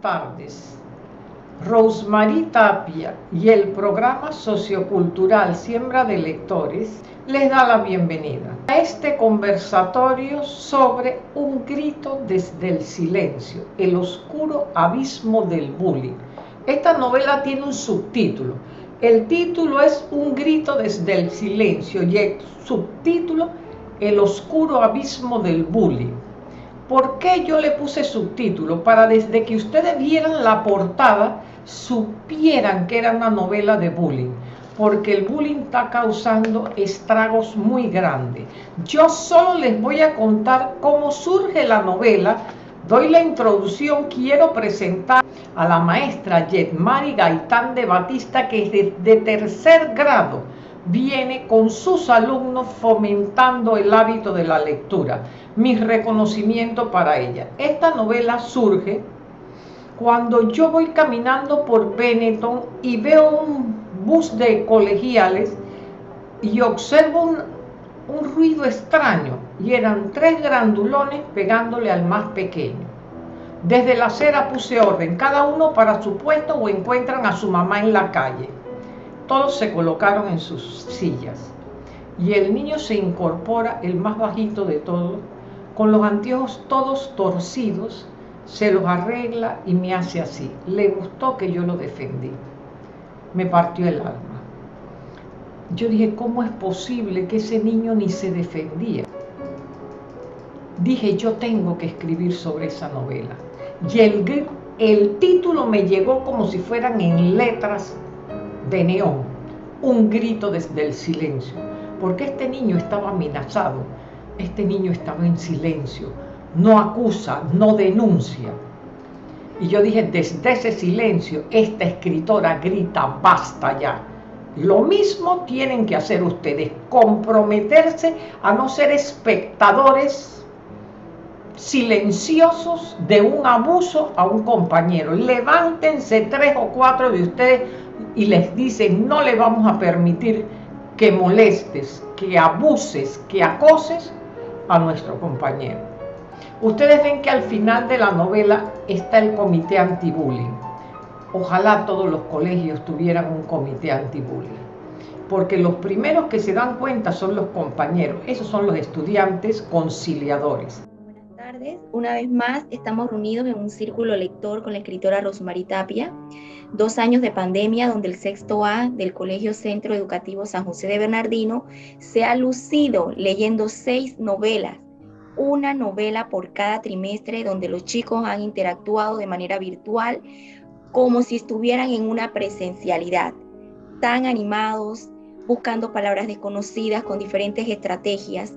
tardes. Rosemary Tapia y el programa sociocultural Siembra de Lectores les da la bienvenida a este conversatorio sobre un grito desde el silencio, el oscuro abismo del bullying. Esta novela tiene un subtítulo. El título es Un grito desde el silencio y el subtítulo El oscuro abismo del bullying. ¿Por qué yo le puse subtítulo? Para desde que ustedes vieran la portada, supieran que era una novela de bullying. Porque el bullying está causando estragos muy grandes. Yo solo les voy a contar cómo surge la novela. Doy la introducción, quiero presentar a la maestra Yetmari Gaitán de Batista, que es de tercer grado viene con sus alumnos fomentando el hábito de la lectura. Mi reconocimiento para ella. Esta novela surge cuando yo voy caminando por Benetton y veo un bus de colegiales y observo un, un ruido extraño y eran tres grandulones pegándole al más pequeño. Desde la acera puse orden, cada uno para su puesto o encuentran a su mamá en la calle todos se colocaron en sus sillas y el niño se incorpora, el más bajito de todos, con los anteojos todos torcidos, se los arregla y me hace así. Le gustó que yo lo defendí. Me partió el alma. Yo dije, ¿cómo es posible que ese niño ni se defendía? Dije, yo tengo que escribir sobre esa novela. Y el, el título me llegó como si fueran en letras de neón, un grito desde el silencio, porque este niño estaba amenazado, este niño estaba en silencio, no acusa, no denuncia. Y yo dije, desde ese silencio, esta escritora grita, basta ya. Lo mismo tienen que hacer ustedes, comprometerse a no ser espectadores silenciosos de un abuso a un compañero. Levántense tres o cuatro de ustedes y les dicen no le vamos a permitir que molestes, que abuses, que acoses a nuestro compañero. Ustedes ven que al final de la novela está el comité anti-bullying. Ojalá todos los colegios tuvieran un comité anti-bullying. Porque los primeros que se dan cuenta son los compañeros. Esos son los estudiantes conciliadores. Buenas tardes. Una vez más estamos reunidos en un círculo lector con la escritora Rosmarie Tapia dos años de pandemia donde el sexto A del Colegio Centro Educativo San José de Bernardino se ha lucido leyendo seis novelas, una novela por cada trimestre donde los chicos han interactuado de manera virtual como si estuvieran en una presencialidad, tan animados, buscando palabras desconocidas con diferentes estrategias.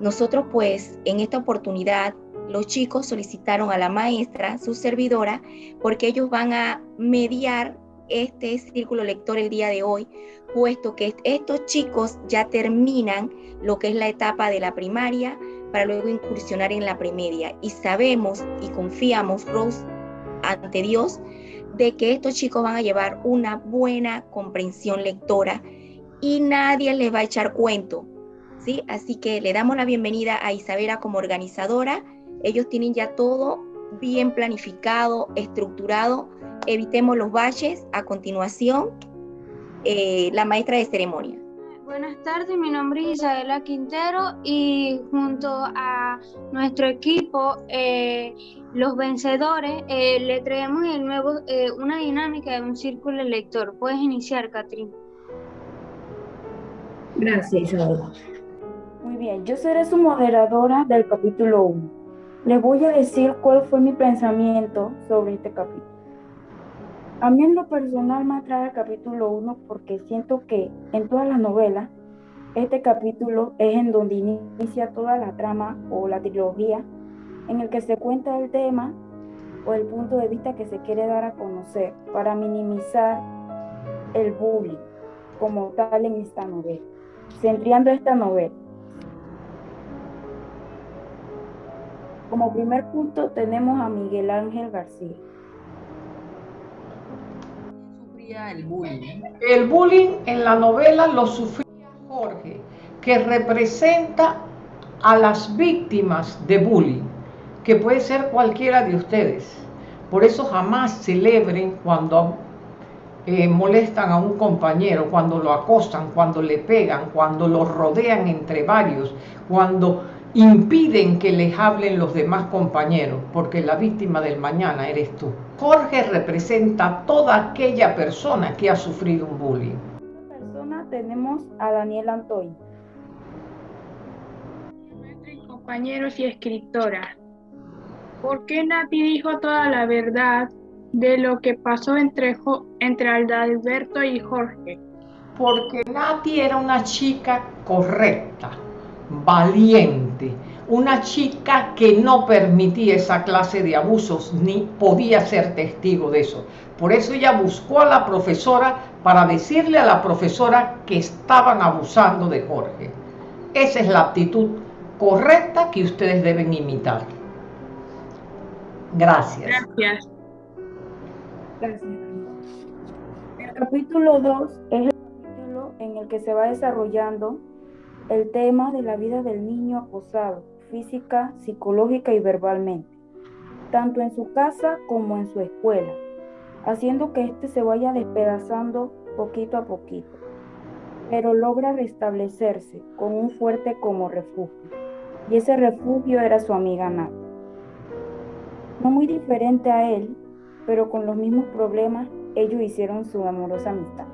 Nosotros pues en esta oportunidad los chicos solicitaron a la maestra, su servidora, porque ellos van a mediar este círculo lector el día de hoy, puesto que estos chicos ya terminan lo que es la etapa de la primaria para luego incursionar en la premedia. Y sabemos y confiamos, Rose, ante Dios, de que estos chicos van a llevar una buena comprensión lectora y nadie les va a echar cuento. ¿sí? Así que le damos la bienvenida a Isabela como organizadora ellos tienen ya todo bien planificado, estructurado. Evitemos los baches. A continuación, eh, la maestra de ceremonia. Buenas tardes, mi nombre es Isabela Quintero y junto a nuestro equipo, eh, los vencedores, eh, le traemos el nuevo, una dinámica de un círculo lector. Puedes iniciar, Catrín. Gracias, Isabela. Muy bien, yo seré su moderadora del capítulo 1. Les voy a decir cuál fue mi pensamiento sobre este capítulo. A mí en lo personal me atrae el capítulo 1 porque siento que en todas las novelas este capítulo es en donde inicia toda la trama o la trilogía en el que se cuenta el tema o el punto de vista que se quiere dar a conocer para minimizar el bullying como tal en esta novela. Centriando esta novela, Como primer punto tenemos a Miguel Ángel García. el bullying? El bullying en la novela lo sufría Jorge, que representa a las víctimas de bullying, que puede ser cualquiera de ustedes. Por eso jamás celebren cuando eh, molestan a un compañero, cuando lo acostan, cuando le pegan, cuando lo rodean entre varios, cuando impiden que les hablen los demás compañeros, porque la víctima del mañana eres tú. Jorge representa toda aquella persona que ha sufrido un bullying. persona tenemos a Daniel Antoy. Compañeros y escritora. ¿Por qué Nati dijo toda la verdad de lo que pasó entre, entre Alberto y Jorge? Porque Nati era una chica correcta, valiente, una chica que no permitía esa clase de abusos ni podía ser testigo de eso. Por eso ella buscó a la profesora para decirle a la profesora que estaban abusando de Jorge. Esa es la actitud correcta que ustedes deben imitar. Gracias. Gracias. Gracias. El capítulo 2 es el capítulo en el que se va desarrollando el tema de la vida del niño acosado, física, psicológica y verbalmente, tanto en su casa como en su escuela, haciendo que éste se vaya despedazando poquito a poquito, pero logra restablecerse con un fuerte como refugio, y ese refugio era su amiga Nat. No muy diferente a él, pero con los mismos problemas, ellos hicieron su amorosa amistad.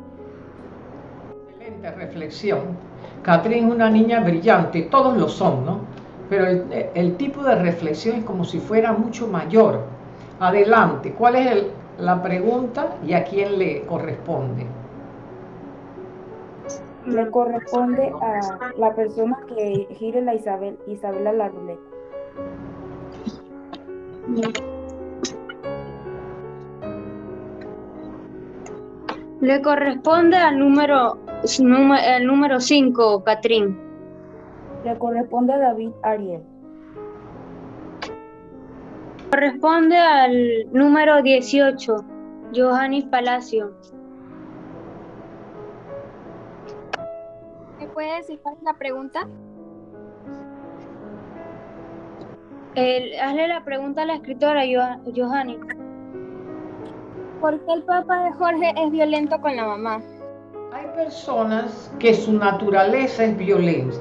Excelente reflexión. Catherine es una niña brillante, todos lo son, ¿no? Pero el, tipo de reflexión es como si fuera mucho mayor. Adelante, ¿cuál es la pregunta y a quién le corresponde? Le corresponde a la persona que gire la Isabel, Isabela la ruleta. Le corresponde al número el número 5, Catrín. Le corresponde a David Ariel. Corresponde al número 18, Johanny Palacio. ¿Me puede decir cuál es la pregunta? hazle la pregunta a la escritora, Johanny. ¿Por qué el papá de Jorge es violento con la mamá? Hay personas que su naturaleza es violenta.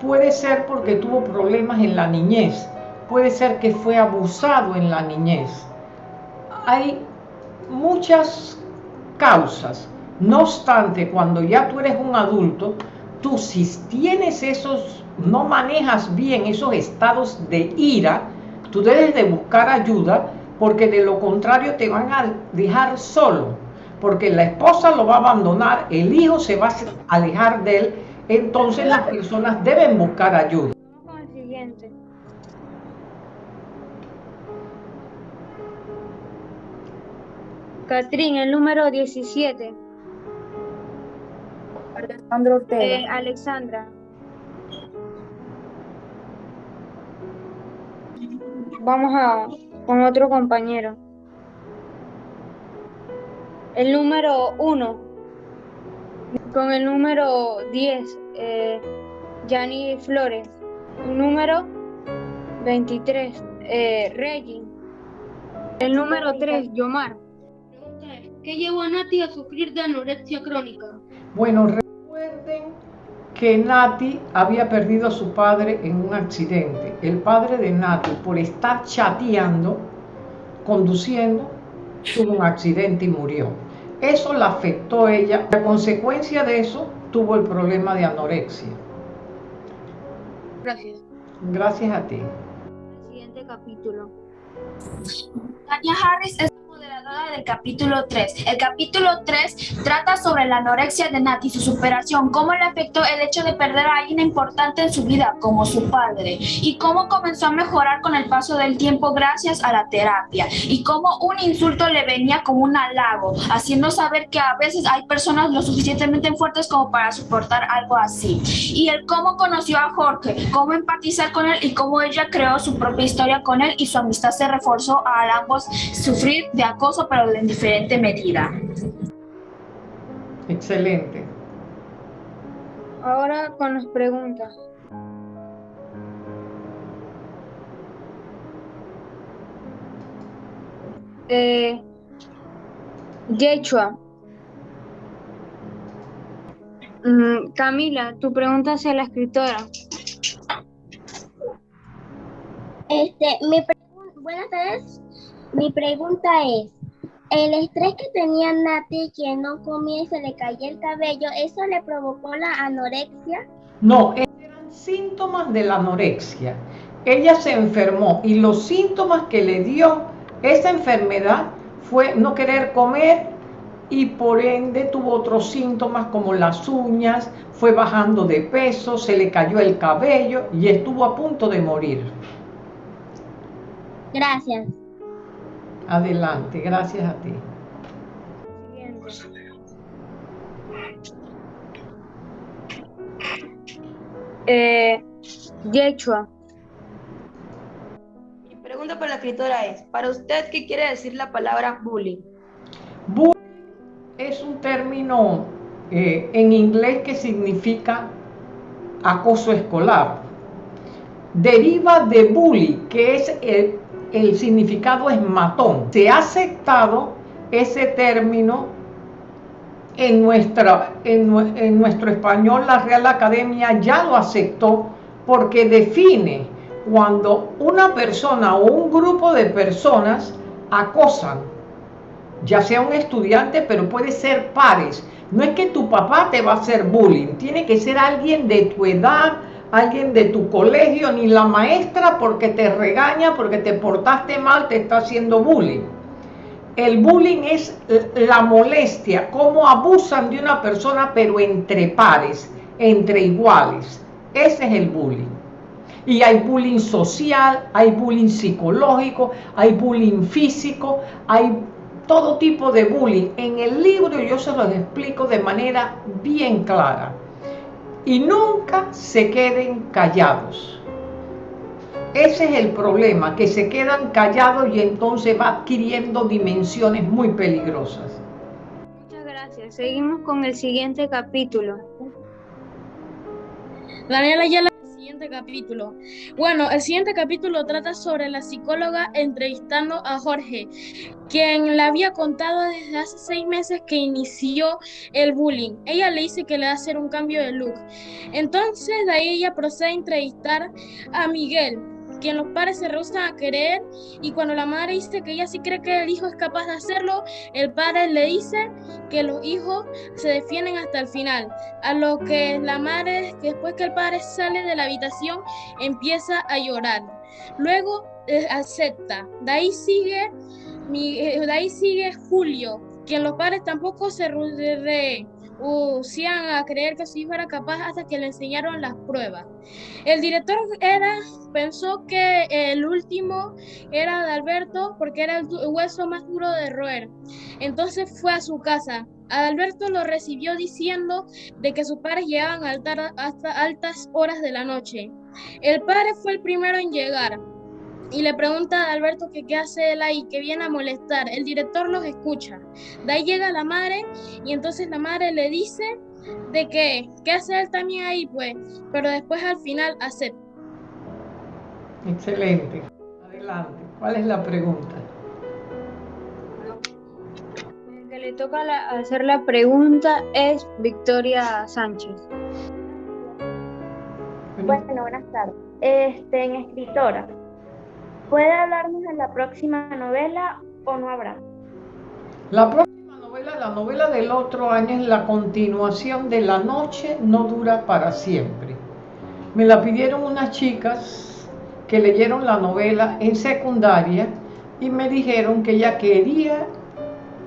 Puede ser porque tuvo problemas en la niñez, puede ser que fue abusado en la niñez. Hay muchas causas. No obstante, cuando ya tú eres un adulto, tú si tienes esos, no manejas bien esos estados de ira, tú debes de buscar ayuda porque de lo contrario te van a dejar solo, porque la esposa lo va a abandonar, el hijo se va a alejar de él, entonces las personas deben buscar ayuda. Vamos con el siguiente. Catrín, el número 17. Alexandra Ortega. Eh, Alexandra. Vamos a con otro compañero. El número 1, con el número 10, eh, Yanni Flores. El número 23, eh, Reggie. El número 3, Yomar. ¿Qué llevó a Nati a sufrir de anorexia crónica? Bueno, recuerden que Nati había perdido a su padre en un accidente. El padre de Nati, por estar chateando, conduciendo, tuvo un accidente y murió. Eso la afectó a ella. A consecuencia de eso, tuvo el problema de anorexia. Gracias. Gracias a ti. Siguiente capítulo. Tania Harris es moderadora del capítulo 3. El capítulo 3 trata sobre la anorexia de Nati, su superación, cómo le afectó el hecho de perder a alguien importante en su vida, como su padre, y cómo comenzó a mejorar con el paso del tiempo gracias a la terapia, y cómo un insulto le venía como un halago, haciendo saber que a veces hay personas lo suficientemente fuertes como para soportar algo así. Y el cómo conoció a Jorge, cómo empatizar con él y cómo ella creó su propia historia con él y su amistad se reforzó a ambos sufrir de acoso, pero en diferente medida. Excelente. Ahora con las preguntas. Eh, Yechua. Mm, Camila, tu pregunta hacia la escritora. Este, mi buenas tardes. Mi pregunta es, el estrés que tenía Nati, que no comía y se le caía el cabello, ¿eso le provocó la anorexia? No, eran síntomas de la anorexia. Ella se enfermó y los síntomas que le dio esa enfermedad fue no querer comer y por ende tuvo otros síntomas como las uñas, fue bajando de peso, se le cayó el cabello y estuvo a punto de morir. Gracias. Adelante, gracias a ti. Eh, Yechua. Mi pregunta para la escritora es, para usted, ¿qué quiere decir la palabra bullying? Bullying es un término eh, en inglés que significa acoso escolar. Deriva de bully, que es el, el significado es matón. Se ha aceptado ese término en, en, nuestro español, la Real Academia ya lo aceptó porque define cuando una persona o un grupo de personas acosan, ya sea un estudiante, pero puede ser pares. No es que tu papá te va a hacer bullying, tiene que ser alguien de tu edad, alguien de tu colegio, ni la maestra porque te regaña, porque te portaste mal, te está haciendo bullying. El bullying es la molestia, cómo abusan de una persona, pero entre pares, entre iguales. Ese es el bullying. Y hay bullying social, hay bullying psicológico, hay bullying físico, hay todo tipo de bullying. En el libro yo se los explico de manera bien clara y nunca se queden callados. Ese es el problema, que se quedan callados y entonces va adquiriendo dimensiones muy peligrosas. Muchas gracias. Seguimos con el siguiente capítulo. Daniela ya el siguiente capítulo. Bueno, el siguiente capítulo trata sobre la psicóloga entrevistando a Jorge, quien le había contado desde hace seis meses que inició el bullying. Ella le dice que le va a hacer un cambio de look. Entonces de ahí ella procede a entrevistar a Miguel, quien los padres se rehusan a creer y cuando la madre dice que ella sí cree que el hijo es capaz de hacerlo, el padre le dice que los hijos se defienden hasta el final. A lo que la madre, después que el padre sale de la habitación, empieza a llorar. Luego eh, acepta. De ahí sigue, mi, eh, sigue Julio, quien los padres tampoco se re, hacían a creer que su hijo era capaz hasta que le enseñaron las pruebas. El director era, pensó que el último era de Alberto porque era el hueso más duro de roer. Entonces fue a su casa. Alberto lo recibió diciendo de que sus padres llegaban hasta altas horas de la noche. El padre fue el primero en llegar y le pregunta a Alberto que qué hace él ahí, que viene a molestar. El director los escucha. De ahí llega la madre y entonces la madre le dice de que qué hace él también ahí, pues, pero después al final acepta. Excelente. Adelante. ¿Cuál es la pregunta? El que le toca hacer la pregunta es Victoria Sánchez. Bueno, buenas tardes. Este, en escritora, ¿Puede hablarnos de la próxima novela o no habrá? La próxima novela, la novela del otro año, es la continuación de La noche no dura para siempre. Me la pidieron unas chicas que leyeron la novela en secundaria y me dijeron que ella quería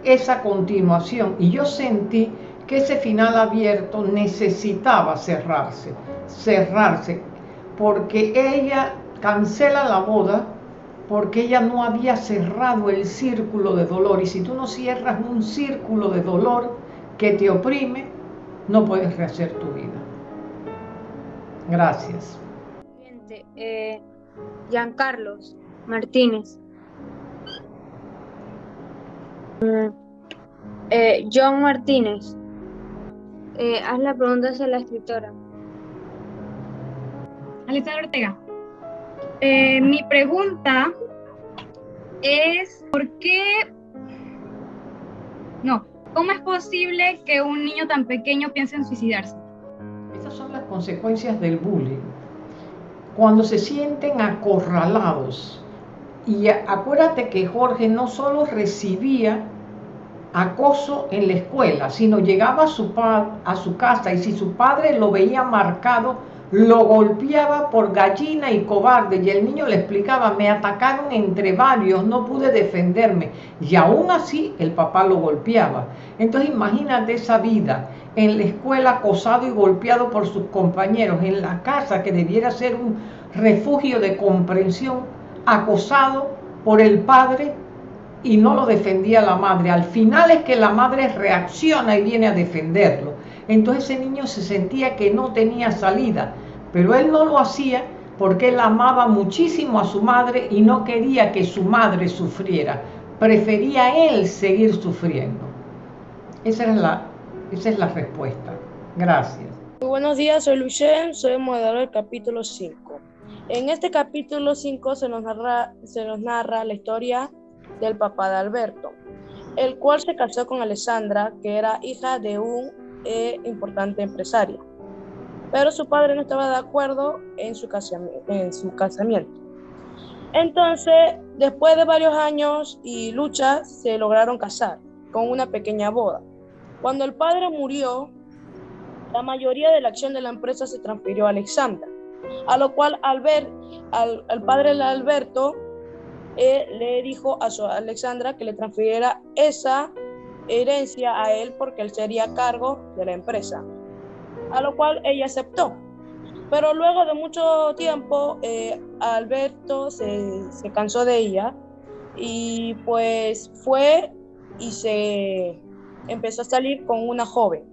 esa continuación y yo sentí que ese final abierto necesitaba cerrarse, cerrarse, porque ella cancela la boda porque ella no había cerrado el círculo de dolor. Y si tú no cierras un círculo de dolor que te oprime, no puedes rehacer tu vida. Gracias. Eh, Giancarlos Martínez. Mm, eh, John Martínez. Eh, haz la pregunta hacia la escritora. Alita Ortega. Eh, mi pregunta es ¿por qué? No, ¿cómo es posible que un niño tan pequeño piense en suicidarse? Estas son las consecuencias del bullying. Cuando se sienten acorralados, y acuérdate que Jorge no solo recibía acoso en la escuela, sino llegaba a su, a su casa y si su padre lo veía marcado, lo golpeaba por gallina y cobarde y el niño le explicaba, me atacaron entre varios, no pude defenderme y aún así el papá lo golpeaba. Entonces imagínate esa vida en la escuela acosado y golpeado por sus compañeros, en la casa que debiera ser un refugio de comprensión, acosado por el padre y no lo defendía la madre. Al final es que la madre reacciona y viene a defenderlo. Entonces ese niño se sentía que no tenía salida, pero él no lo hacía porque él amaba muchísimo a su madre y no quería que su madre sufriera. Prefería él seguir sufriendo. Esa es la, esa es la respuesta. Gracias. Muy buenos días, soy Lucien, soy moderador del capítulo 5. En este capítulo 5 se nos narra, se nos narra la historia del papá de Alberto, el cual se casó con Alessandra, que era hija de un eh, importante empresario. Pero su padre no estaba de acuerdo en su, en su casamiento. Entonces, después de varios años y luchas, se lograron casar con una pequeña boda. Cuando el padre murió, la mayoría de la acción de la empresa se transfirió a Alexandra, a lo cual al ver al, padre de Alberto le dijo a su Alexandra que le transfiriera esa herencia a él porque él sería cargo de la empresa, a lo cual ella aceptó. Pero luego de mucho tiempo, eh, Alberto se, se cansó de ella y pues fue y se empezó a salir con una joven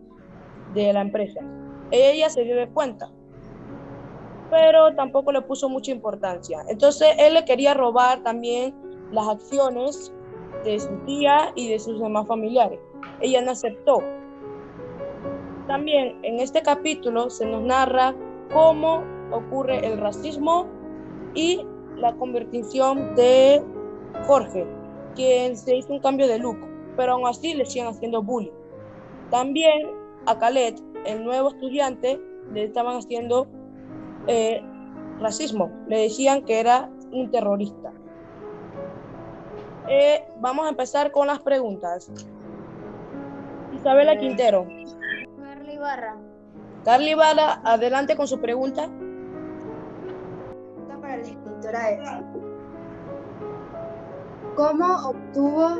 de la empresa. Ella se dio de cuenta pero tampoco le puso mucha importancia. Entonces él le quería robar también las acciones de su tía y de sus demás familiares. Ella no aceptó. También en este capítulo se nos narra cómo ocurre el racismo y la conversión de Jorge, quien se hizo un cambio de look, pero aún así le siguen haciendo bullying. También a Khaled, el nuevo estudiante, le estaban haciendo eh, racismo. Le decían que era un terrorista. Eh, vamos a empezar con las preguntas. Isabela eh, Quintero. Carly Ibarra. Carly Ibarra, adelante con su pregunta. para la escritora es, ¿cómo obtuvo,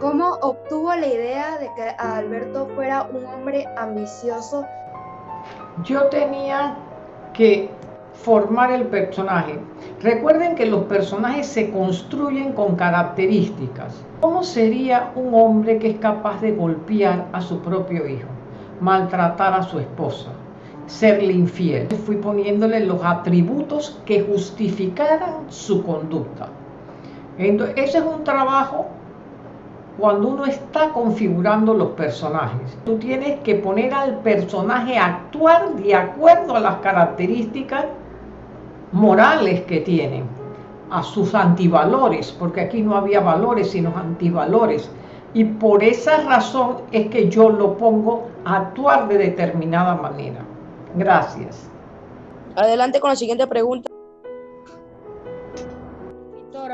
¿cómo obtuvo la idea de que Alberto fuera un hombre ambicioso? Yo tenía que formar el personaje. Recuerden que los personajes se construyen con características. ¿Cómo sería un hombre que es capaz de golpear a su propio hijo, maltratar a su esposa, serle infiel? Fui poniéndole los atributos que justificaran su conducta. Entonces, es un trabajo cuando uno está configurando los personajes. Tú tienes que poner al personaje a actuar de acuerdo a las características morales que tienen, a sus antivalores, porque aquí no había valores sino antivalores. Y por esa razón es que yo lo pongo a actuar de determinada manera. Gracias. Adelante con la siguiente pregunta.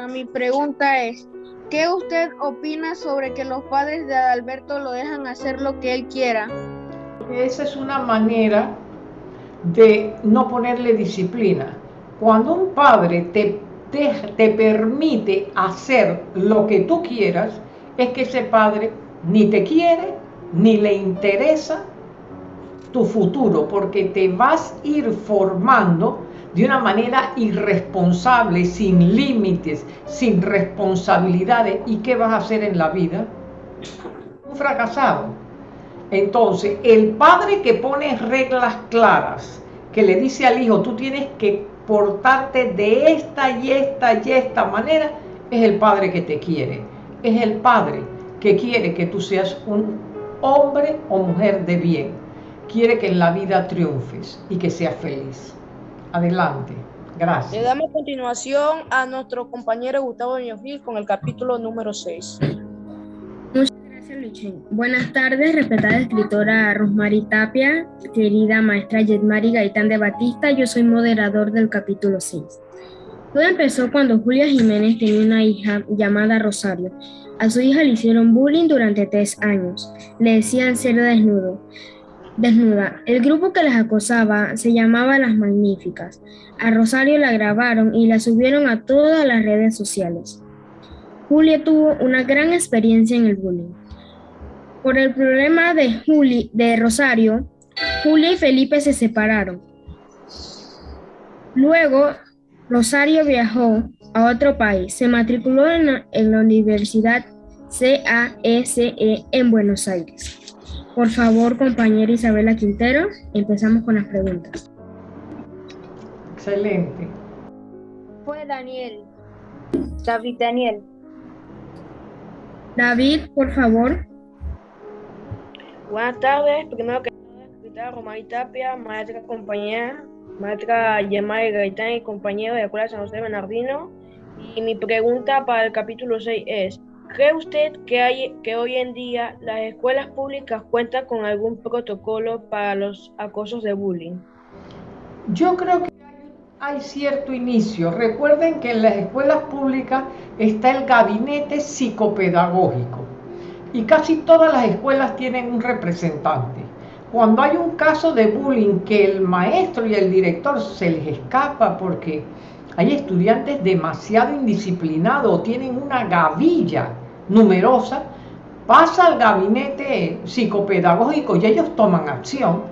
mi pregunta es, ¿Qué usted opina sobre que los padres de Adalberto lo dejan hacer lo que él quiera? Esa es una manera de no ponerle disciplina. Cuando un padre te, te, te, permite hacer lo que tú quieras, es que ese padre ni te quiere, ni le interesa tu futuro, porque te vas a ir formando de una manera irresponsable, sin límites, sin responsabilidades. ¿Y qué vas a hacer en la vida? Un fracasado. Entonces, el padre que pone reglas claras, que le dice al hijo, tú tienes que portarte de esta y esta y esta manera, es el padre que te quiere. Es el padre que quiere que tú seas un hombre o mujer de bien. Quiere que en la vida triunfes y que seas feliz. Adelante. Gracias. Le damos continuación a nuestro compañero Gustavo Ñogil con el capítulo número 6. Buenas tardes, respetada escritora Rosmary Tapia, querida maestra Yetmari Gaitán de Batista. Yo soy moderador del capítulo 6. Todo empezó cuando Julia Jiménez tenía una hija llamada Rosario. A su hija le hicieron bullying durante tres años. Le decían ser desnudo desnuda. El grupo que las acosaba se llamaba Las Magníficas. A Rosario la grabaron y la subieron a todas las redes sociales. Julia tuvo una gran experiencia en el bullying. Por el problema de, Juli, de Rosario, Julia y Felipe se separaron. Luego, Rosario viajó a otro país. Se matriculó en la, en la Universidad CASE en Buenos Aires. Por favor, compañera Isabela Quintero, empezamos con las preguntas. Excelente. Fue Daniel. David Daniel. David, por favor. Buenas tardes. Primero que nada, Romay Tapia, maestra compañera, maestra Yemay Gaitán y compañero de la Escuela San José Bernardino. Y mi pregunta para el capítulo 6 es, ¿Cree usted que, hay, que hoy en día las escuelas públicas cuentan con algún protocolo para los acosos de bullying? Yo creo que hay cierto inicio. Recuerden que en las escuelas públicas está el gabinete psicopedagógico y casi todas las escuelas tienen un representante. Cuando hay un caso de bullying que el maestro y el director se les escapa porque hay estudiantes demasiado indisciplinados o tienen una gavilla numerosa, pasa al gabinete psicopedagógico y ellos toman acción.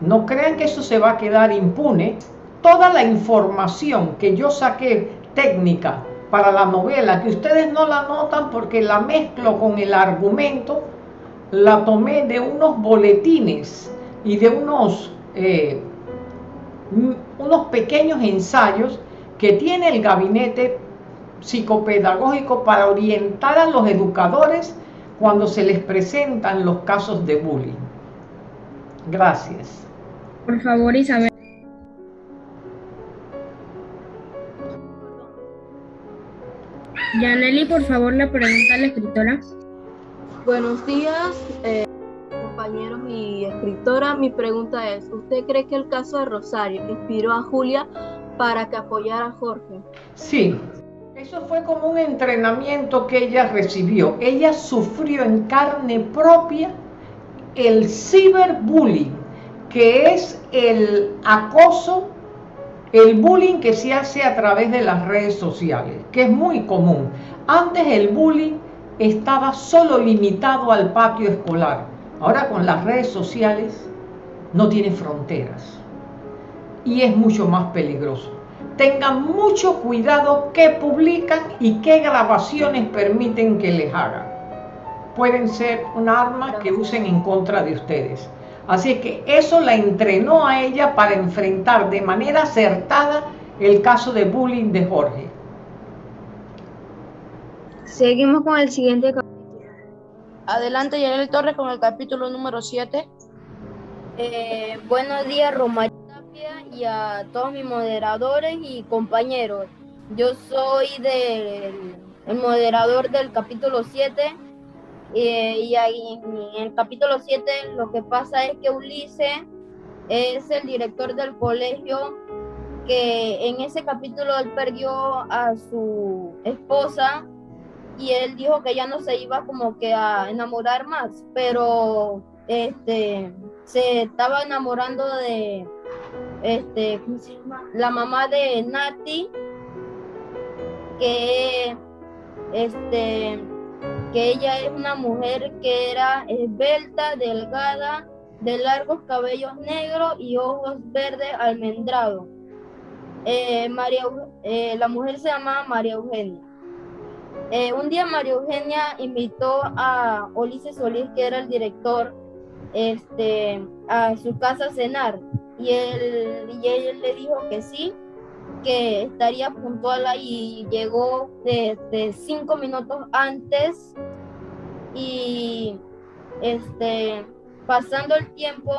No crean que eso se va a quedar impune. Toda la información que yo saqué técnica para la novela, que ustedes no la notan porque la mezclo con el argumento, la tomé de unos boletines y de unos eh, unos pequeños ensayos que tiene el gabinete psicopedagógico para orientar a los educadores cuando se les presentan los casos de bullying. Gracias. Por favor, Isabel. Yaneli, por favor, la pregunta a la escritora. Buenos días. Eh, compañeros y escritora, mi pregunta es, ¿usted cree que el caso de Rosario inspiró a Julia para que apoyara a Jorge? Sí, eso fue como un entrenamiento que ella recibió. Ella sufrió en carne propia el ciberbullying, que es el acoso, el bullying que se hace a través de las redes sociales, que es muy común. Antes el bullying estaba solo limitado al patio escolar Ahora con las redes sociales no tiene fronteras y es mucho más peligroso. Tengan mucho cuidado qué publican y qué grabaciones permiten que les hagan. Pueden ser un arma que usen en contra de ustedes. Así que eso la entrenó a ella para enfrentar de manera acertada el caso de bullying de Jorge. Seguimos con el siguiente Adelante, Yanel Torres, con el capítulo número 7. Eh, buenos días, Roma Tapia, y a todos mis moderadores y compañeros. Yo soy del el moderador del capítulo 7. Eh, y ahí en el capítulo 7 lo que pasa es que Ulises es el director del colegio que en ese capítulo él perdió a su esposa y él dijo que ya no se iba como que a enamorar más, pero este se estaba enamorando de este la mamá de Nati que este que ella es una mujer que era esbelta, delgada, de largos cabellos negros y ojos verdes almendrados. Eh, María, eh, la mujer se llama María Eugenia. Eh, un día María Eugenia invitó a Ulises Solís, que era el director, este, a su casa a cenar. Y él, y él le dijo que sí, que estaría puntual ahí. Llegó de, cinco minutos antes y este, pasando el tiempo,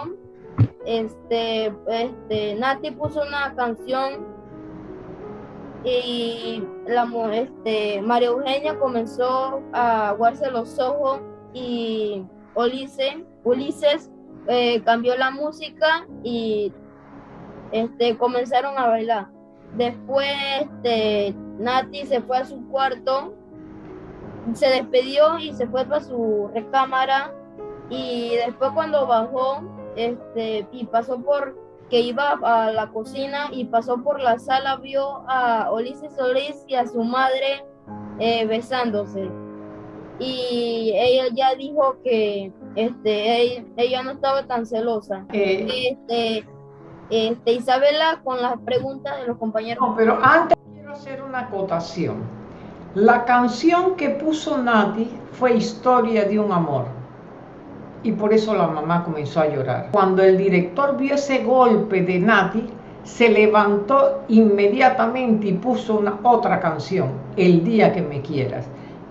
este, este, Nati puso una canción y la, este, María Eugenia comenzó a aguarse los ojos y Ulises, Ulises eh, cambió la música y este, comenzaron a bailar. Después este, Nati se fue a su cuarto, se despedió y se fue para su recámara y después cuando bajó este, y pasó por que iba a la cocina y pasó por la sala, vio a Ulises Solís y a su madre eh, besándose. Y ella ya dijo que este, ella, no estaba tan celosa. Este, este, Isabela, con las preguntas de los compañeros. No, pero antes quiero hacer una acotación. La canción que puso Nati fue Historia de un amor. Y por eso la mamá comenzó a llorar. Cuando el director vio ese golpe de Nati, se levantó inmediatamente y puso una otra canción, El día que me quieras.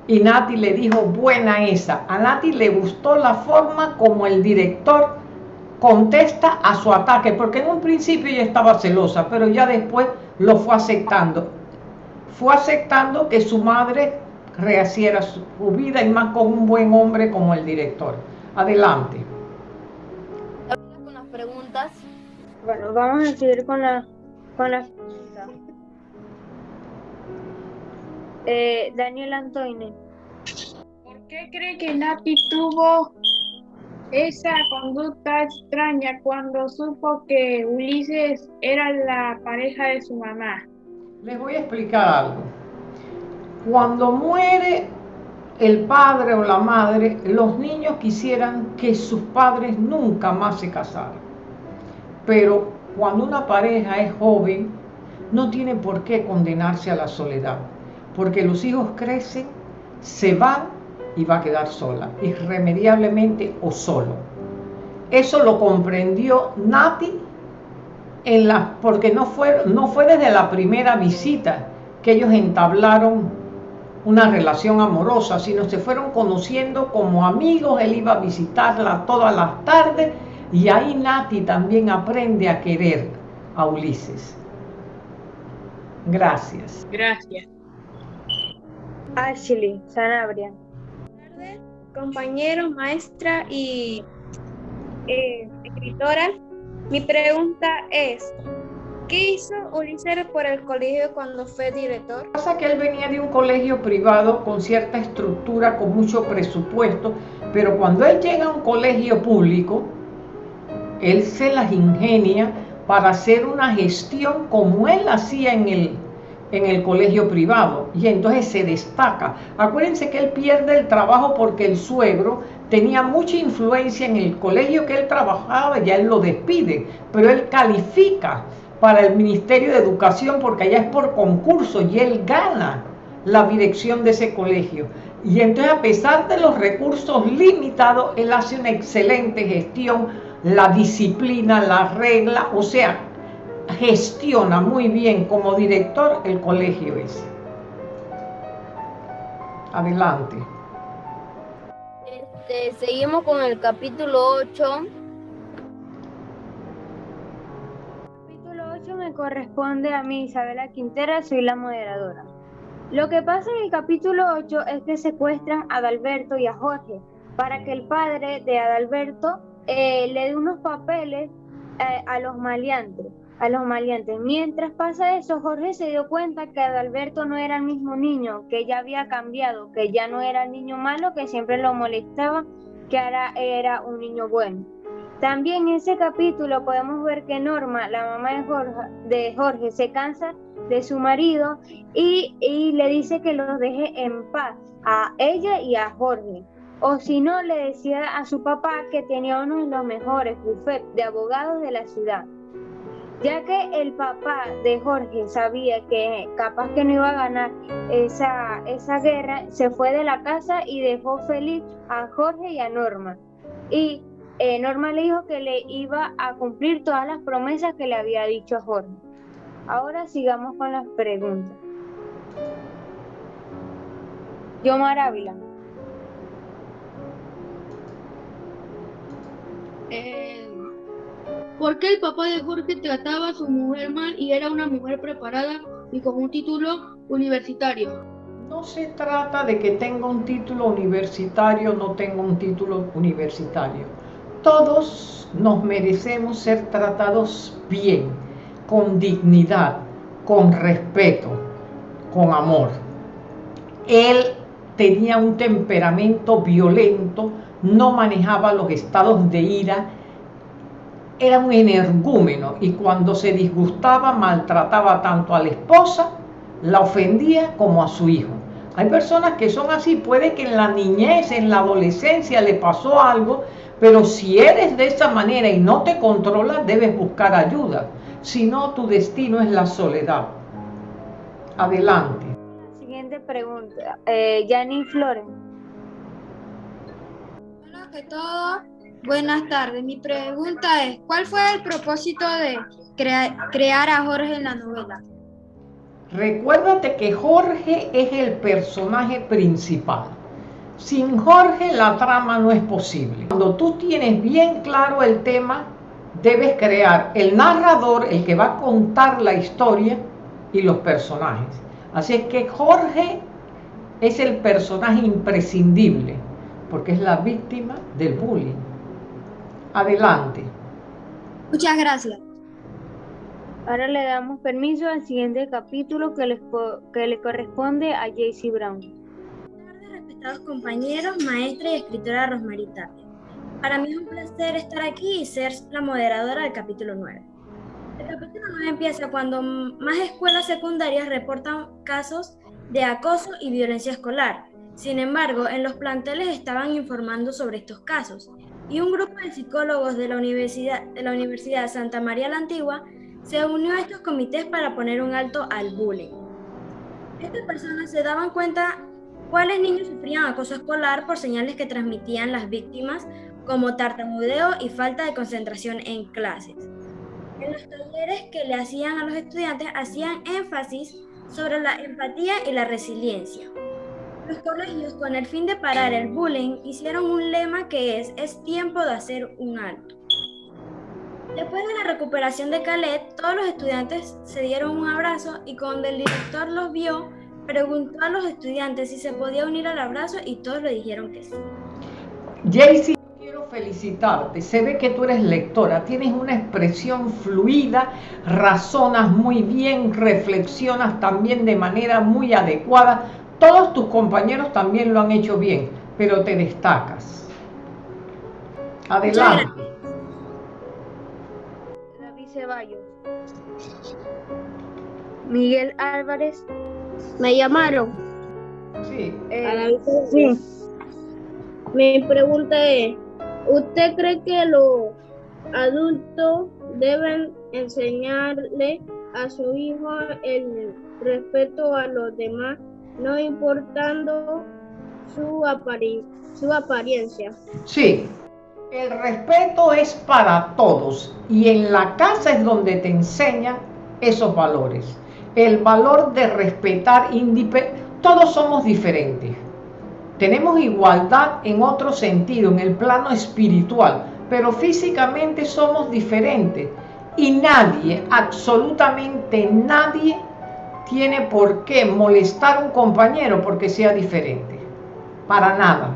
Y Nati le dijo, buena esa. A Nati le gustó la forma como el director contesta a su ataque, porque en un principio ella estaba celosa, pero ya después lo fue aceptando. Fue aceptando que su madre rehaciera su vida y más con un buen hombre como el director. Adelante. Con las preguntas. Bueno, vamos a seguir con, la, con las preguntas. Eh, Daniel Antoine. ¿Por qué cree que Nati tuvo esa conducta extraña cuando supo que Ulises era la pareja de su mamá? Les voy a explicar algo. Cuando muere el padre o la madre, los niños quisieran que sus padres nunca más se casaran. Pero cuando una pareja es joven, no tiene por qué condenarse a la soledad, porque los hijos crecen, se van y va a quedar sola, irremediablemente o solo. Eso lo comprendió Nati en la, porque no fue, no fue desde la primera visita que ellos entablaron una relación amorosa, sino se fueron conociendo como amigos, él iba a visitarla todas las tardes y ahí Nati también aprende a querer a Ulises. Gracias. Gracias. Ashley Sanabria. Compañeros, maestra y eh, escritora. Mi pregunta es, ¿qué hizo Ulises por el colegio cuando fue director? Pasa que él venía de un colegio privado con cierta estructura, con mucho presupuesto, pero cuando él llega a un colegio público, él se las ingenia para hacer una gestión como él hacía en el, en el colegio privado y entonces se destaca. Acuérdense que él pierde el trabajo porque el suegro tenía mucha influencia en el colegio que él trabajaba, ya él lo despide, pero él califica para el Ministerio de Educación porque allá es por concurso y él gana la dirección de ese colegio. Y entonces a pesar de los recursos limitados, él hace una excelente gestión, la disciplina, la regla, o sea, gestiona muy bien como director el colegio ese. Adelante. Este, seguimos con el capítulo 8. Capítulo 8 me corresponde a mí, Isabela Quintera, soy la moderadora. Lo que pasa en el capítulo 8 es que secuestran a Adalberto y a Jorge para que el padre de Adalberto eh, le dé unos papeles eh, a los maleantes a los maleantes. Mientras pasa eso, Jorge se dio cuenta que Adalberto no era el mismo niño, que ya había cambiado, que ya no era el niño malo que siempre lo molestaba, que ahora era un niño bueno. También en ese capítulo podemos ver que Norma, la mamá de Jorge, se cansa de su marido y, y le dice que los deje en paz a ella y a Jorge. O si no, le decía a su papá que tenía uno de los mejores bufetes de abogados de la ciudad ya que el papá de Jorge sabía que capaz que no iba a ganar esa, esa guerra, se fue de la casa y dejó feliz a Jorge y a Norma. Y eh, Norma le dijo que le iba a cumplir todas las promesas que le había dicho a Jorge. Ahora sigamos con las preguntas. Yomar Ávila. Eh, ¿Por qué el papá de Jorge trataba a su mujer mal y era una mujer preparada y con un título universitario? No se trata de que tenga un título universitario o no tenga un título universitario. Todos nos merecemos ser tratados bien, con dignidad, con respeto, con amor. Él tenía un temperamento violento, no manejaba los estados de ira, era un energúmeno y cuando se disgustaba maltrataba tanto a la esposa, la ofendía como a su hijo. Hay personas que son así, puede que en la niñez, en la adolescencia le pasó algo, pero si eres de esa manera y no te controlas, debes buscar ayuda. Si no, tu destino es la soledad. Adelante. Siguiente pregunta. Eh, Yanni Flores. Hola que todo. Buenas tardes. Mi pregunta es, ¿cuál fue el propósito de crear a Jorge en la novela? Recuérdate que Jorge es el personaje principal. Sin Jorge la trama no es posible. Cuando tú tienes bien claro el tema, debes crear el narrador, el que va a contar la historia y los personajes. Así es que Jorge es el personaje imprescindible, porque es la víctima del bullying. Adelante. Muchas gracias. Ahora le damos permiso al siguiente capítulo que le, que le corresponde a JC Brown. Buenas tardes, respetados compañeros, maestra y escritora Rosmarie Tapia. Para mí es un placer estar aquí y ser la moderadora del capítulo 9. El capítulo 9 empieza cuando más escuelas secundarias reportan casos de acoso y violencia escolar. Sin embargo, en los planteles estaban informando sobre estos casos y un grupo de psicólogos de la Universidad, de la Universidad Santa María la Antigua se unió a estos comités para poner un alto al bullying. Estas personas se daban cuenta cuáles niños sufrían acoso escolar por señales que transmitían las víctimas, como tartamudeo y falta de concentración en clases. En los talleres que le hacían a los estudiantes hacían énfasis sobre la empatía y la resiliencia. Los colegios, con el fin de parar el bullying, hicieron un lema que es, es tiempo de hacer un alto. Después de la recuperación de Calet, todos los estudiantes se dieron un abrazo y cuando el director los vio, preguntó a los estudiantes si se podía unir al abrazo y todos le dijeron que sí. Jaycee, quiero felicitarte. Se ve que tú eres lectora, tienes una expresión fluida, razonas muy bien, reflexionas también de manera muy adecuada. Todos tus compañeros también lo han hecho bien, pero te destacas. Adelante. Ceballos. Miguel Álvarez. ¿Me llamaron? Sí. Eh, sí. Mi pregunta es, ¿usted cree que los adultos deben enseñarle a su hijo el respeto a los demás, no importando su, apariencia? Sí, el respeto es para todos y en la casa es donde te enseñan esos valores. El valor de respetar, todos somos diferentes. Tenemos igualdad en otro sentido, en el plano espiritual, pero físicamente somos diferentes. Y nadie, absolutamente nadie, tiene por qué molestar a un compañero porque sea diferente. Para nada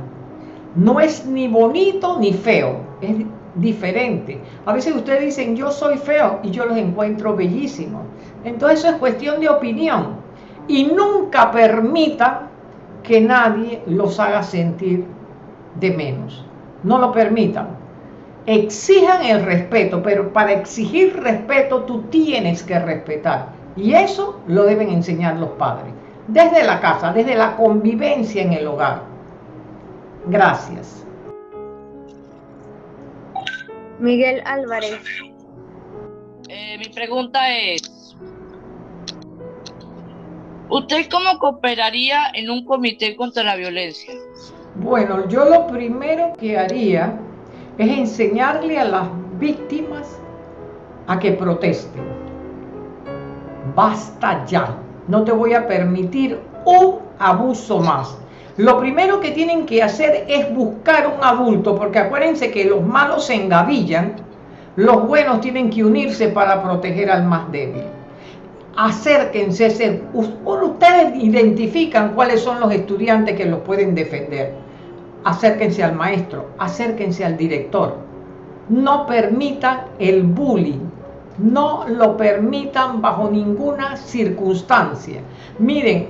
no es ni bonito ni feo, es diferente. A veces ustedes dicen yo soy feo y yo los encuentro bellísimos. Entonces eso es cuestión de opinión. Y nunca permita que nadie los haga sentir de menos. No lo permitan. Exijan el respeto, pero para exigir respeto tú tienes que respetar. Y eso lo deben enseñar los padres. Desde la casa, desde la convivencia en el hogar. Gracias. Miguel Álvarez. Eh, mi pregunta es, ¿usted cómo cooperaría en un comité contra la violencia? Bueno, yo lo primero que haría es enseñarle a las víctimas a que protesten. Basta ya. No te voy a permitir un abuso más. Lo primero que tienen que hacer es buscar un adulto, porque acuérdense que los malos se engavillan, Los buenos tienen que unirse para proteger al más débil. Acérquense, ustedes identifican cuáles son los estudiantes que los pueden defender. Acérquense al maestro, acérquense al director. No permitan el bullying, no lo permitan bajo ninguna circunstancia. Miren,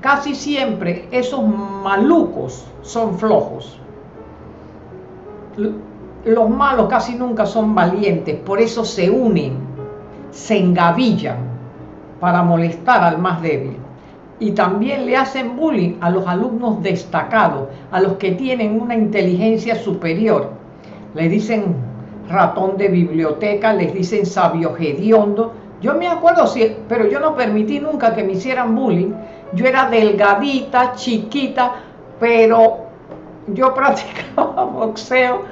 casi siempre esos malucos son flojos. Los malos casi nunca son valientes, por eso se unen, se engavillan para molestar al más débil. Y también le hacen bullying a los alumnos destacados, a los que tienen una inteligencia superior. Le dicen ratón de biblioteca, les dicen sabio hediondo. Yo me acuerdo, pero yo no permití nunca que me hicieran bullying. Yo era delgadita, chiquita, pero yo practicaba boxeo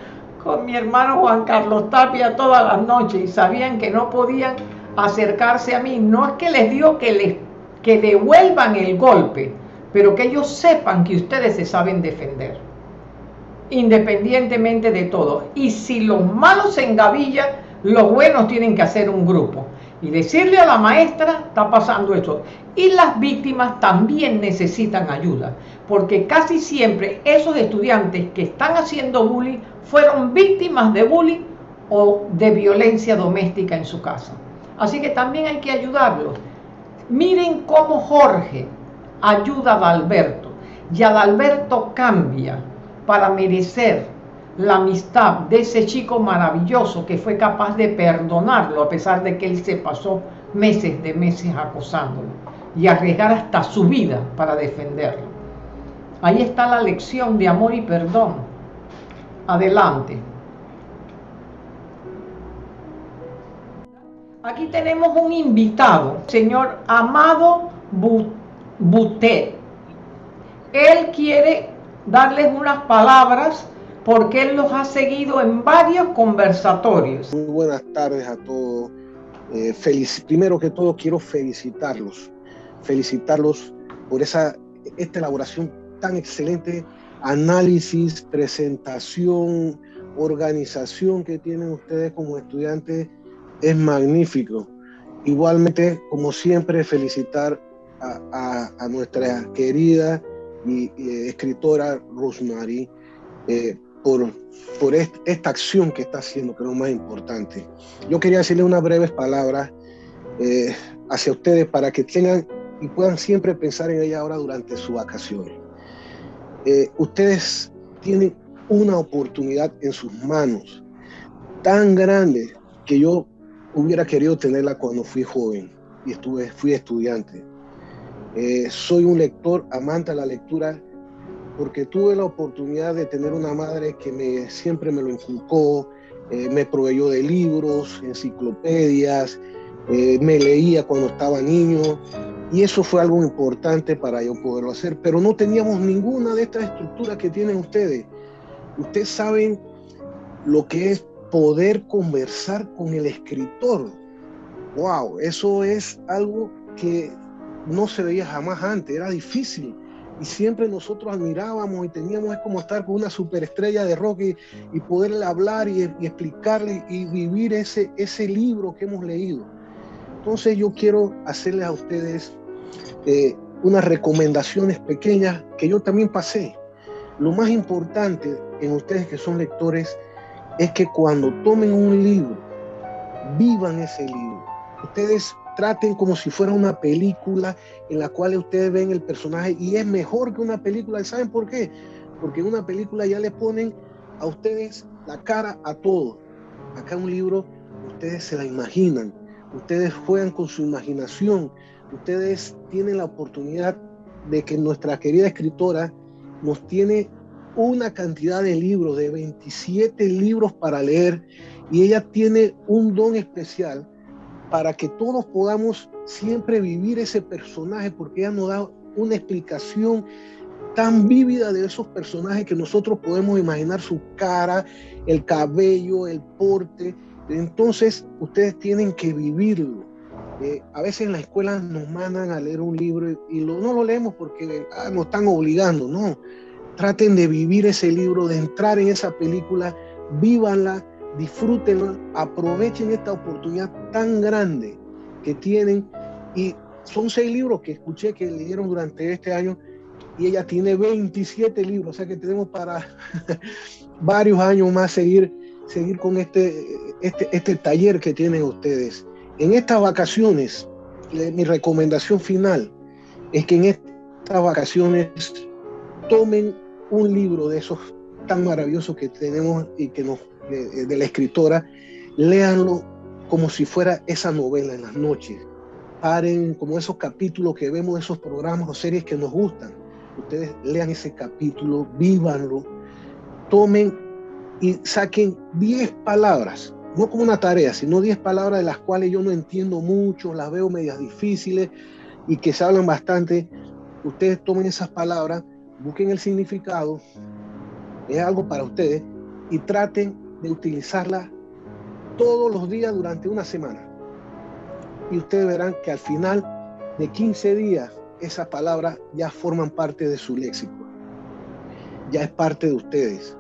con mi hermano Juan Carlos Tapia todas las noches y sabían que no podían acercarse a mí. No es que les digo que, les, que devuelvan el golpe, pero que ellos sepan que ustedes se saben defender, independientemente de todo. Y si los malos se engavillan, los buenos tienen que hacer un grupo y decirle a la maestra, está pasando esto. Y las víctimas también necesitan ayuda, porque casi siempre esos estudiantes que están haciendo bullying fueron víctimas de bullying o de violencia doméstica en su casa. Así que también hay que ayudarlos. Miren cómo Jorge ayuda a Adalberto y Adalberto cambia para merecer la amistad de ese chico maravilloso que fue capaz de perdonarlo a pesar de que él se pasó meses de meses acosándolo y arriesgar hasta su vida para defenderlo. Ahí está la lección de amor y perdón. Adelante. Aquí tenemos un invitado, señor Amado Butet. Él quiere darles unas palabras porque él los ha seguido en varios conversatorios. Muy buenas tardes a todos. Eh, primero que todo quiero felicitarlos, felicitarlos por esa esta elaboración tan excelente, análisis, presentación, organización que tienen ustedes como estudiantes es magnífico. Igualmente, como siempre, felicitar a, nuestra querida y, escritora Rosemary eh, por, por esta acción que está haciendo, que es lo más importante. Yo quería decirle unas breves palabras eh, hacia ustedes para que tengan y puedan siempre pensar en ella ahora durante su vacaciones. Eh, ustedes tienen una oportunidad en sus manos tan grande que yo hubiera querido tenerla cuando fui joven y estuve, fui estudiante. Eh, soy un lector, amante de la lectura, porque tuve la oportunidad de tener una madre que siempre me lo inculcó, eh, me proveyó de libros, enciclopedias, eh, me leía cuando estaba niño, y eso fue algo importante para yo poderlo hacer, pero no teníamos ninguna de estas estructuras que tienen ustedes. Ustedes saben lo que es poder conversar con el escritor. Wow, eso es algo que no se veía jamás antes, era difícil y siempre nosotros admirábamos y teníamos es como estar con una superestrella de rock y, poderle hablar y, explicarle y vivir ese, ese libro que hemos leído. Entonces yo quiero hacerles a ustedes eh, unas recomendaciones pequeñas que yo también pasé. Lo más importante en ustedes que son lectores es que cuando tomen un libro, vivan ese libro. Ustedes traten como si fuera una película en la cual ustedes ven el personaje y es mejor que una película. ¿Saben por qué? Porque en una película ya le ponen a ustedes la cara a todo. Acá un libro, ustedes se la imaginan, ustedes juegan con su imaginación, ustedes tienen la oportunidad de que nuestra querida escritora nos tiene una cantidad de libros, de 27 libros para leer, y ella tiene un don especial para que todos podamos siempre vivir ese personaje, porque ella nos da una explicación tan vívida de esos personajes que nosotros podemos imaginar su cara, el cabello, el porte. Entonces, ustedes tienen que vivirlo. Eh, a veces en la escuela nos mandan a leer un libro y, no lo leemos porque ah, nos están obligando, no. Traten de vivir ese libro, de entrar en esa película, vívanla, disfrútenlo, aprovechen esta oportunidad tan grande que tienen y son seis libros que escuché que leyeron durante este año y ella tiene 27 libros, o sea que tenemos para varios años más seguir, seguir con este, este, este taller que tienen ustedes. En estas vacaciones, mi recomendación final es que en estas vacaciones tomen un libro de esos tan maravillosos que tenemos y que nos, de, de la escritora, léanlo como si fuera esa novela en las noches. Paren como esos capítulos que vemos, esos programas o series que nos gustan. Ustedes lean ese capítulo, vívanlo, tomen y saquen 10 palabras, no como una tarea, sino 10 palabras de las cuales yo no entiendo mucho, las veo medias difíciles y que se hablan bastante. Ustedes tomen esas palabras, busquen el significado, es algo para ustedes, y traten de utilizarla todos los días durante una semana. Y ustedes verán que al final de 15 días esas palabras ya forman parte de su léxico. Ya es parte de ustedes.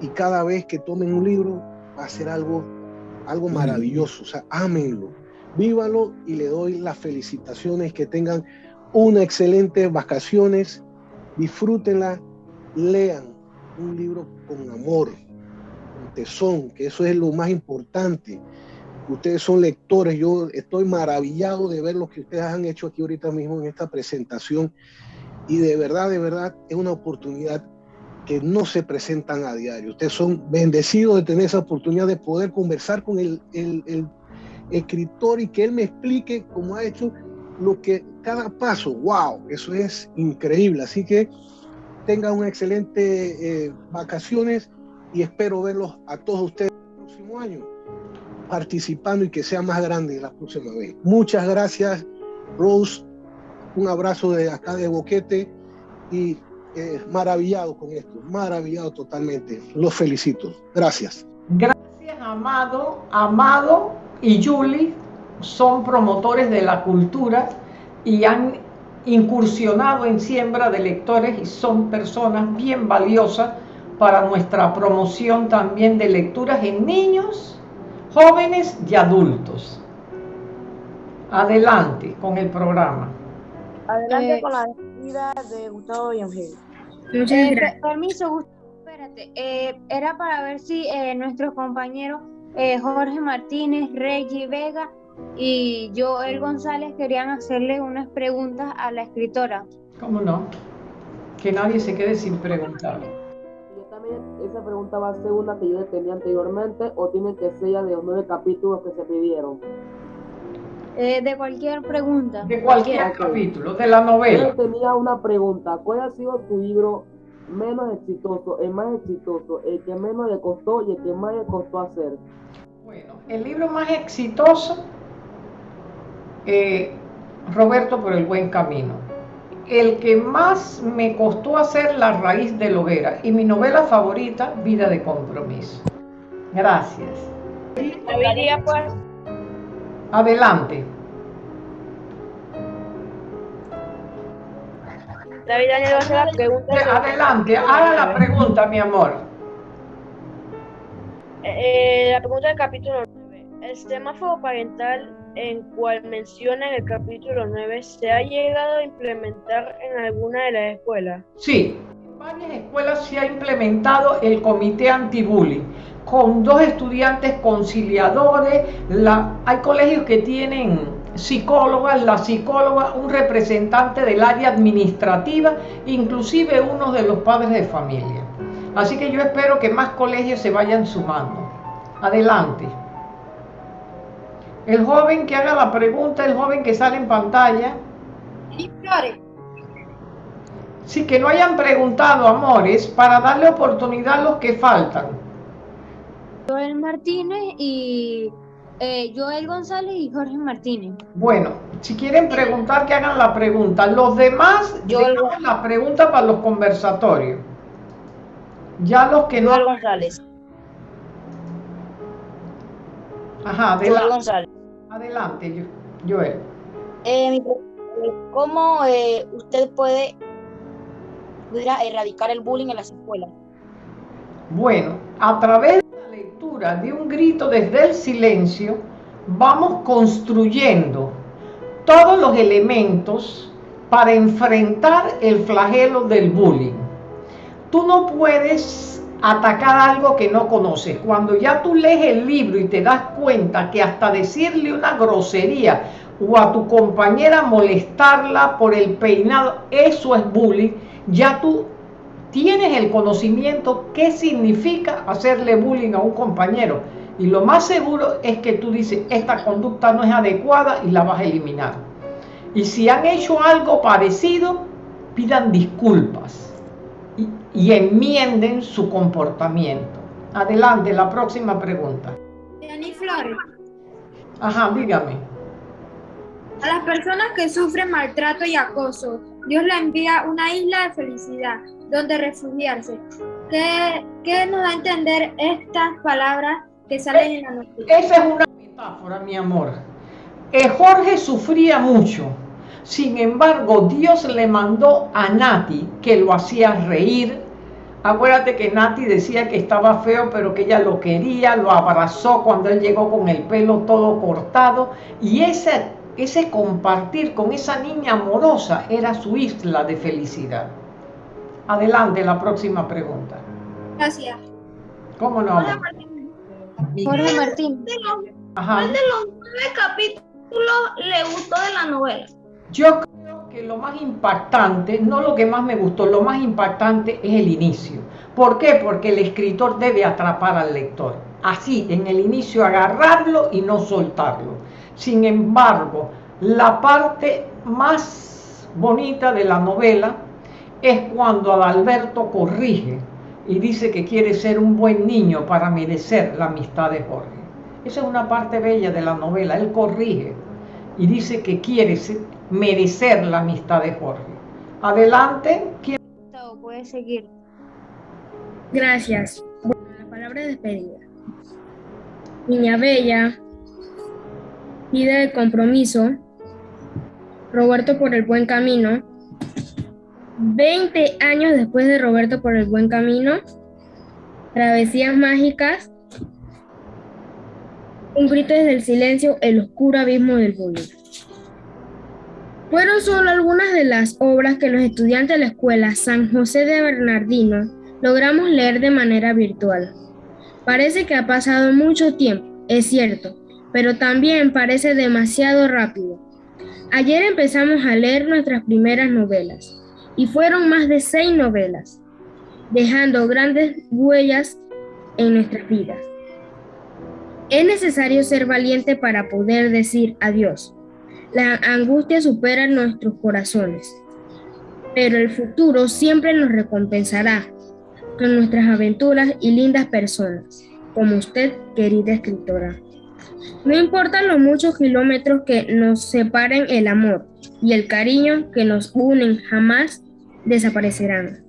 Y cada vez que tomen un libro va a ser algo, algo maravilloso. O sea, ámenlo, vívalo y le doy las felicitaciones. Que tengan una excelente vacaciones. Disfrútenla, lean un libro con amor, tesón, que eso es lo más importante. Ustedes son lectores, yo estoy maravillado de ver lo que ustedes han hecho aquí ahorita mismo en esta presentación y de verdad, de verdad es una oportunidad que no se presentan a diario. Ustedes son bendecidos de tener esa oportunidad de poder conversar con el, escritor y que él me explique cómo ha hecho lo que cada paso, wow, eso es increíble. Así que tengan una excelente eh, vacaciones y espero verlos a todos ustedes el próximo año participando y que sea más grande la próxima vez. Muchas gracias, Rose. Un abrazo de acá de Boquete y eh, maravillado con esto, maravillado totalmente. Los felicito. Gracias. Gracias, Amado. Amado y Julie son promotores de la cultura y han incursionado en siembra de lectores y son personas bien valiosas para nuestra promoción también de lecturas en niños jóvenes y adultos. Adelante con el programa. Adelante eh, con la despedida de Gustavo y. Muchas eh, gracias. Permiso, Gustavo, espérate. Eh, era para ver si eh, nuestros compañeros eh, Jorge Martínez, Reggie Vega y Joel González querían hacerle unas preguntas a la escritora. ¿Cómo no? Que nadie se quede sin preguntarle esa pregunta va a ser una que yo tenía anteriormente o tiene que ser ya de los nueve capítulos que se pidieron. Eh, de cualquier pregunta. De cualquier capítulo, de la novela. Yo tenía una pregunta. ¿Cuál ha sido tu libro menos exitoso, el más exitoso, el que menos le costó y el que más le costó hacer? Bueno, el libro más exitoso, eh, Roberto por el buen camino el que más me costó hacer La raíz de la hoguera y mi novela favorita, Vida de compromiso. Gracias. Pues. Adelante. David Daniel va a hacer la pregunta. Adelante, haga la pregunta, mi amor. Eh, la pregunta del capítulo 9. El semáforo parental en cual menciona en el capítulo 9, ¿se ha llegado a implementar en alguna de las escuelas? Sí, en varias escuelas se ha implementado el comité anti-bullying con dos estudiantes conciliadores, hay colegios que tienen psicólogas, la psicóloga, un representante del área administrativa, inclusive uno de los padres de familia. Así que yo espero que más colegios se vayan sumando. Adelante. El joven que haga la pregunta, el joven que sale en pantalla. Sí, que no hayan preguntado, amores, para darle oportunidad a los que faltan. Joel Martínez y eh, Joel González y Jorge Martínez. Bueno, si quieren preguntar, que hagan la pregunta. Los demás, Joel la pregunta para los conversatorios. Ya los que Joel González. Ajá, adelante. González. Adelante, Joel. Eh, ¿Cómo eh, usted puede erradicar el bullying en las escuelas? Bueno, a través de la lectura de un grito desde el silencio, vamos construyendo todos los elementos para enfrentar el flagelo del bullying. Tú no puedes atacar algo que no conoces. Cuando ya tú lees el libro y te das cuenta que hasta decirle una grosería o a tu compañera molestarla por el peinado, eso es bullying, ya tú tienes el conocimiento qué significa hacerle bullying a un compañero. Y lo más seguro es que tú dices, esta conducta no es adecuada y la vas a eliminar. Y si han hecho algo parecido, pidan disculpas y, enmienden su comportamiento. Adelante, la próxima pregunta. Jenny Flores. Ajá, dígame. A las personas que sufren maltrato y acoso, Dios le envía una isla de felicidad donde refugiarse. ¿Qué, qué nos da a entender estas palabras que salen en la noticia? Esa es una metáfora, mi amor. Eh, Jorge sufría mucho. Sin embargo, Dios le mandó a Nati que lo hacía reír. Acuérdate que Nati decía que estaba feo, pero que ella lo quería, lo abrazó cuando él llegó con el pelo todo cortado. Y ese, ese compartir con esa niña amorosa era su isla de felicidad. Adelante, la próxima pregunta. Gracias. ¿Cómo no? Jorge Martín. Jorge Martín. Ajá. ¿Cuál de los nueve capítulos le gustó de la novela? Yo creo lo más impactante, no lo que más me gustó, lo más impactante es el inicio. ¿Por qué? Porque el escritor debe atrapar al lector. Así, en el inicio agarrarlo y no soltarlo. Sin embargo, la parte más bonita de la novela es cuando Adalberto corrige y dice que quiere ser un buen niño para merecer la amistad de Jorge. Esa es una parte bella de la novela. Él corrige y dice que quiere merecer la amistad de Jorge. Adelante. ¿Quién? Puede seguir. Gracias. Bueno, la palabra de despedida. Niña Bella, vida de compromiso, Roberto por el buen camino, 20 años después de Roberto por el buen camino, Travesías mágicas, Un grito desde el silencio, El oscuro abismo del bullying. Fueron solo algunas de las obras que los estudiantes de la escuela San José de Bernardino logramos leer de manera virtual. Parece que ha pasado mucho tiempo, es cierto, pero también parece demasiado rápido. Ayer empezamos a leer nuestras primeras novelas y fueron más de seis novelas, dejando grandes huellas en nuestras vidas. Es necesario ser valiente para poder decir adiós. La angustia supera nuestros corazones, pero el futuro siempre nos recompensará con nuestras aventuras y lindas personas, como usted, querida escritora. No importan los muchos kilómetros que nos separen, el amor y el cariño que nos unen jamás desaparecerán.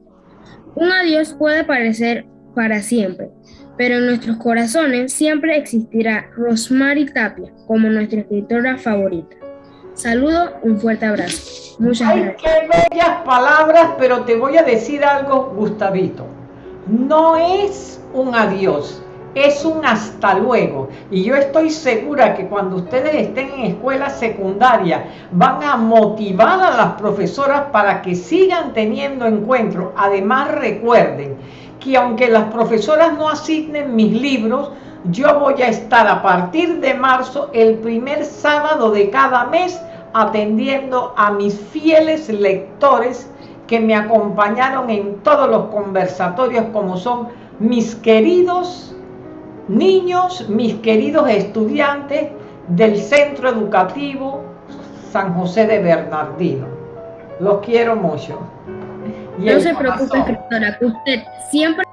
Un adiós puede parecer para siempre, pero en nuestros corazones siempre existirá Rosmary Tapia como nuestra escritora favorita. Saludo, un fuerte abrazo. Muchas Ay, gracias. qué bellas palabras, pero te voy a decir algo, Gustavito. No es un adiós, es un hasta luego. Y yo estoy segura que cuando ustedes estén en escuela secundaria van a motivar a las profesoras para que sigan teniendo encuentros. Además recuerden que aunque las profesoras no asignen mis libros, yo voy a estar a partir de marzo el primer sábado de cada mes atendiendo a mis fieles lectores que me acompañaron en todos los conversatorios como son mis queridos niños, mis queridos estudiantes del Centro Educativo San José de Bernardino. Los quiero mucho. Y No se preocupe, escritora, que usted siempre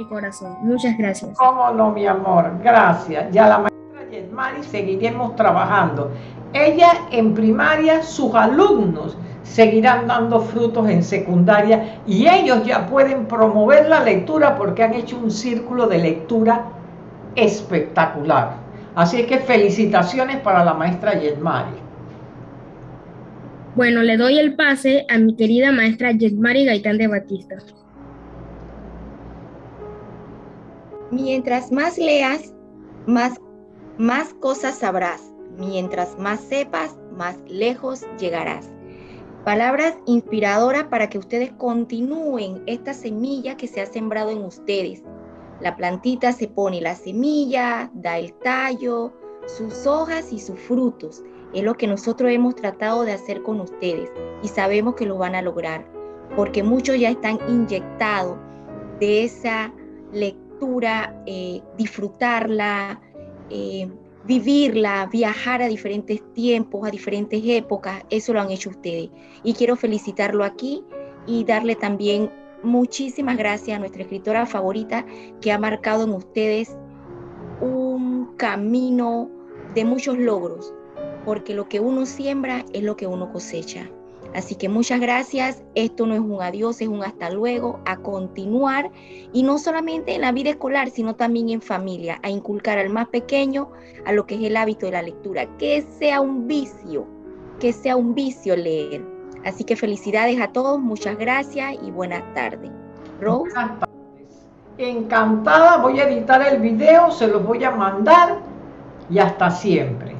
mi corazón. Muchas gracias. Cómo no, mi amor, gracias. Ya la maestra Yesmari seguiremos trabajando. Ella en primaria, sus alumnos seguirán dando frutos en secundaria y ellos ya pueden promover la lectura porque han hecho un círculo de lectura espectacular. Así que felicitaciones para la maestra Yesmari. Bueno, le doy el pase a mi querida maestra Yetmari Gaitán de Batista. Mientras más leas, más, más cosas sabrás. Mientras más sepas, más lejos llegarás. Palabras inspiradoras para que ustedes continúen esta semilla que se ha sembrado en ustedes. La plantita se pone la semilla, da el tallo, sus hojas y sus frutos. Es lo que nosotros hemos tratado de hacer con ustedes y sabemos que lo van a lograr, porque muchos ya están inyectados de esa lectura, eh, disfrutarla, eh, vivirla, viajar a diferentes tiempos, a diferentes épocas, eso lo han hecho ustedes. Y quiero felicitarlo aquí y darle también muchísimas gracias a nuestra escritora favorita que ha marcado en ustedes un camino de muchos logros, porque lo que uno siembra es lo que uno cosecha. Así que muchas gracias. Esto no es un adiós, es un hasta luego, a continuar. Y no solamente en la vida escolar, sino también en familia, a inculcar al más pequeño a lo que es el hábito de la lectura. Que sea un vicio, que sea un vicio leer. Así que felicidades a todos, muchas gracias y buenas tardes. Rose. Encantada, voy a editar el video, se los voy a mandar y hasta siempre.